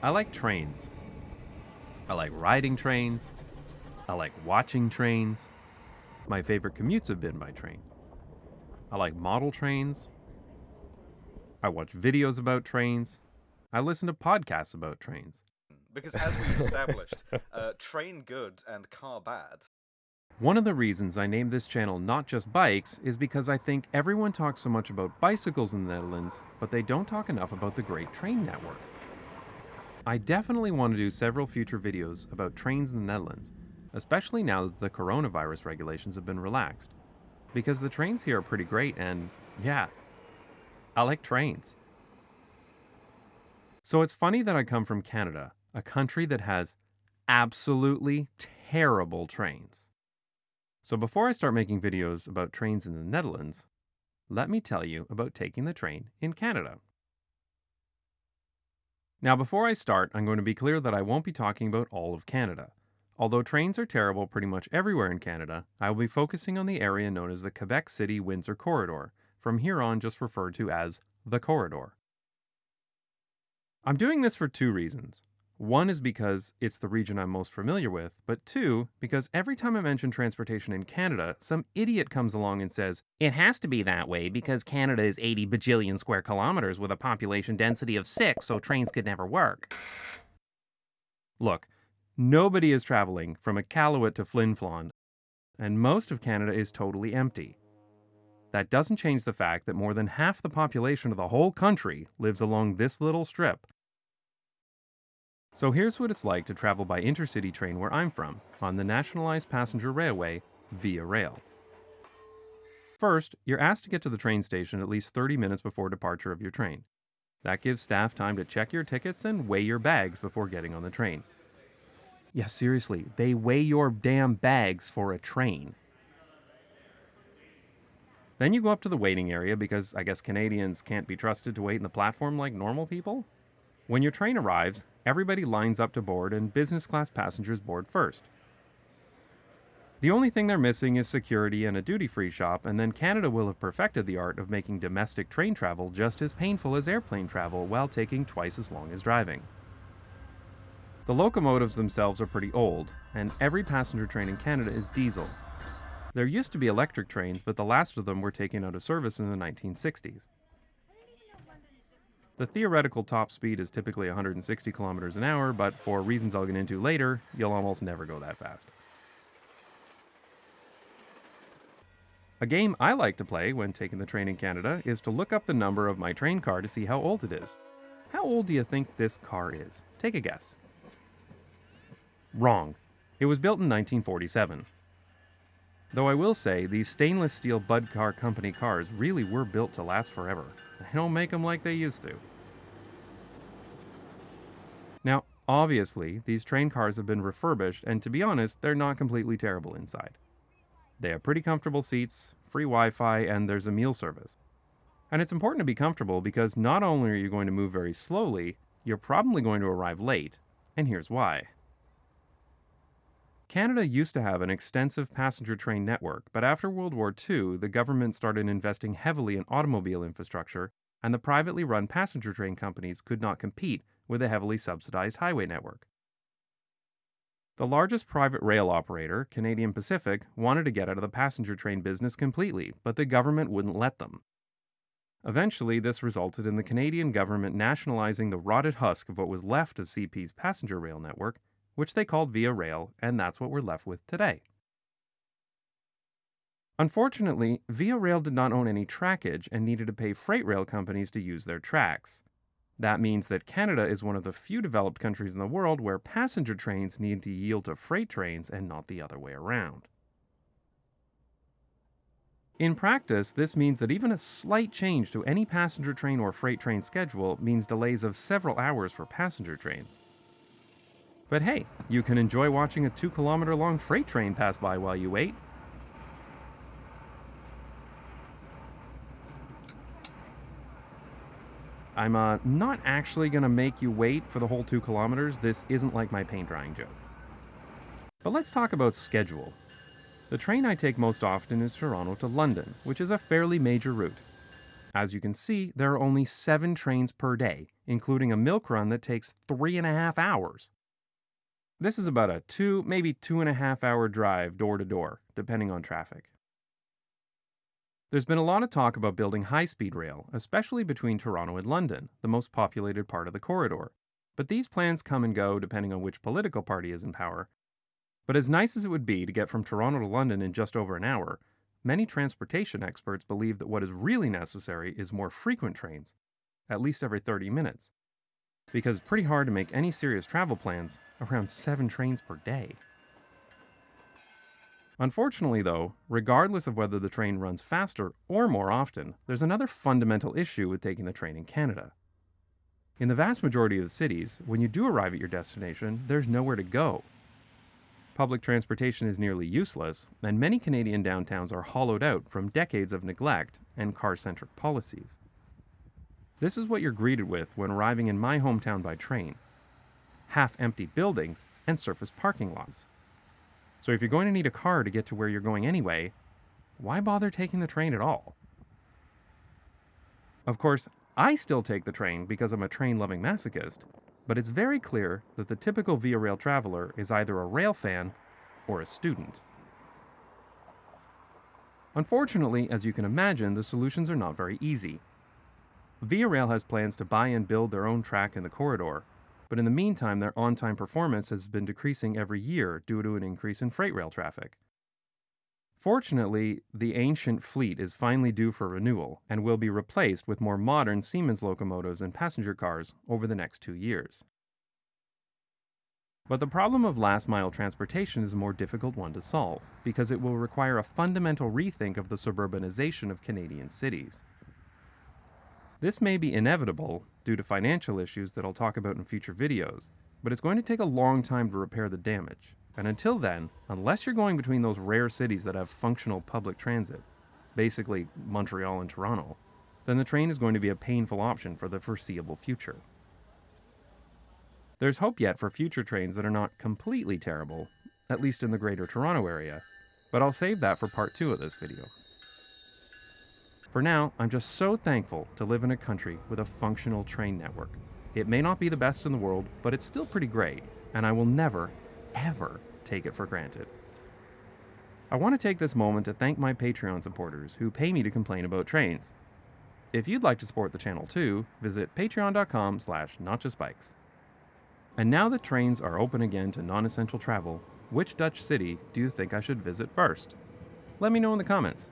I like trains. I like riding trains. I like watching trains. My favorite commutes have been by train. I like model trains. I watch videos about trains. I listen to podcasts about trains. Because as we've established, uh, train good and car bad. One of the reasons I named this channel Not Just Bikes is because I think everyone talks so much about bicycles in the Netherlands, but they don't talk enough about the great train network. I definitely want to do several future videos about trains in the Netherlands, especially now that the coronavirus regulations have been relaxed. Because the trains here are pretty great and, yeah, I like trains. So it's funny that I come from Canada, a country that has absolutely terrible trains. So before I start making videos about trains in the Netherlands, let me tell you about taking the train in Canada. Now, before I start, I'm going to be clear that I won't be talking about all of Canada. Although trains are terrible pretty much everywhere in Canada, I will be focusing on the area known as the Quebec City Windsor Corridor, from here on just referred to as the Corridor. I'm doing this for two reasons. One is because it's the region I'm most familiar with, but two, because every time I mention transportation in Canada, some idiot comes along and says, It has to be that way because Canada is 80 bajillion square kilometers with a population density of 6, so trains could never work. Look, nobody is traveling from Iqaluit to Flin Flon, and most of Canada is totally empty. That doesn't change the fact that more than half the population of the whole country lives along this little strip so here's what it's like to travel by intercity train where I'm from, on the nationalized passenger railway, Via Rail. First, you're asked to get to the train station at least 30 minutes before departure of your train. That gives staff time to check your tickets and weigh your bags before getting on the train. Yeah, seriously, they weigh your damn bags for a train. Then you go up to the waiting area because I guess Canadians can't be trusted to wait in the platform like normal people. When your train arrives, everybody lines up to board and business class passengers board first. The only thing they're missing is security and a duty free shop, and then Canada will have perfected the art of making domestic train travel just as painful as airplane travel while taking twice as long as driving. The locomotives themselves are pretty old, and every passenger train in Canada is diesel. There used to be electric trains, but the last of them were taken out of service in the 1960s. The theoretical top speed is typically 160 kilometers an hour, but for reasons I'll get into later, you'll almost never go that fast. A game I like to play when taking the train in Canada is to look up the number of my train car to see how old it is. How old do you think this car is? Take a guess. Wrong. It was built in 1947. Though I will say, these stainless steel Budd Car Company cars really were built to last forever. They don't make them like they used to. Now, obviously, these train cars have been refurbished, and to be honest, they're not completely terrible inside. They have pretty comfortable seats, free Wi Fi, and there's a meal service. And it's important to be comfortable because not only are you going to move very slowly, you're probably going to arrive late, and here's why. Canada used to have an extensive passenger train network, but after World War II, the government started investing heavily in automobile infrastructure, and the privately run passenger train companies could not compete with a heavily subsidized highway network. The largest private rail operator, Canadian Pacific, wanted to get out of the passenger train business completely, but the government wouldn't let them. Eventually, this resulted in the Canadian government nationalizing the rotted husk of what was left of CP's passenger rail network which they called Via Rail, and that's what we're left with today. Unfortunately, Via Rail did not own any trackage and needed to pay freight rail companies to use their tracks. That means that Canada is one of the few developed countries in the world where passenger trains need to yield to freight trains and not the other way around. In practice, this means that even a slight change to any passenger train or freight train schedule means delays of several hours for passenger trains. But hey, you can enjoy watching a two kilometer long freight train pass by while you wait. I'm uh, not actually going to make you wait for the whole two kilometers. This isn't like my paint drying joke. But let's talk about schedule. The train I take most often is Toronto to London, which is a fairly major route. As you can see, there are only seven trains per day, including a milk run that takes three and a half hours. This is about a two, maybe two and a half hour drive door to door, depending on traffic. There's been a lot of talk about building high speed rail, especially between Toronto and London, the most populated part of the corridor. But these plans come and go depending on which political party is in power. But as nice as it would be to get from Toronto to London in just over an hour, many transportation experts believe that what is really necessary is more frequent trains, at least every 30 minutes. Because it's pretty hard to make any serious travel plans around seven trains per day. Unfortunately, though, regardless of whether the train runs faster or more often, there's another fundamental issue with taking the train in Canada. In the vast majority of the cities, when you do arrive at your destination, there's nowhere to go. Public transportation is nearly useless, and many Canadian downtowns are hollowed out from decades of neglect and car centric policies. This is what you're greeted with when arriving in my hometown by train half empty buildings and surface parking lots. So if you're going to need a car to get to where you're going anyway, why bother taking the train at all? Of course, I still take the train because I'm a train loving masochist, but it's very clear that the typical Via Rail traveler is either a rail fan or a student. Unfortunately, as you can imagine, the solutions are not very easy. Via Rail has plans to buy and build their own track in the corridor, but in the meantime, their on time performance has been decreasing every year due to an increase in freight rail traffic. Fortunately, the ancient fleet is finally due for renewal and will be replaced with more modern Siemens locomotives and passenger cars over the next two years. But the problem of last mile transportation is a more difficult one to solve because it will require a fundamental rethink of the suburbanization of Canadian cities. This may be inevitable due to financial issues that I'll talk about in future videos, but it's going to take a long time to repair the damage. And until then, unless you're going between those rare cities that have functional public transit, basically Montreal and Toronto, then the train is going to be a painful option for the foreseeable future. There's hope yet for future trains that are not completely terrible, at least in the greater Toronto area, but I'll save that for part 2 of this video. For now, I'm just so thankful to live in a country with a functional train network. It may not be the best in the world, but it's still pretty great, and I will never, ever take it for granted. I want to take this moment to thank my Patreon supporters who pay me to complain about trains. If you'd like to support the channel too, visit patreon.com slash notjustbikes. And now that trains are open again to non-essential travel, which Dutch city do you think I should visit first? Let me know in the comments.